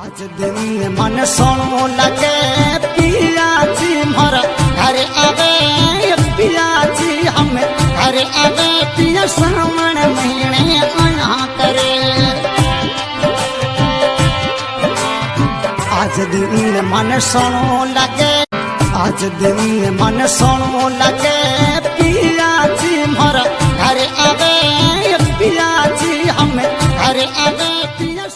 आज दिन मन सोनो लगे पियाजी मर घर आवे पियाजी हम, अरे आवे पिया श्रावण महीने अना करे। आज दिन मन सोनो लगे, आज दिन मन सोनो लगे पियाजी मर घर आवे पियाजी हम, अरे आवे पिया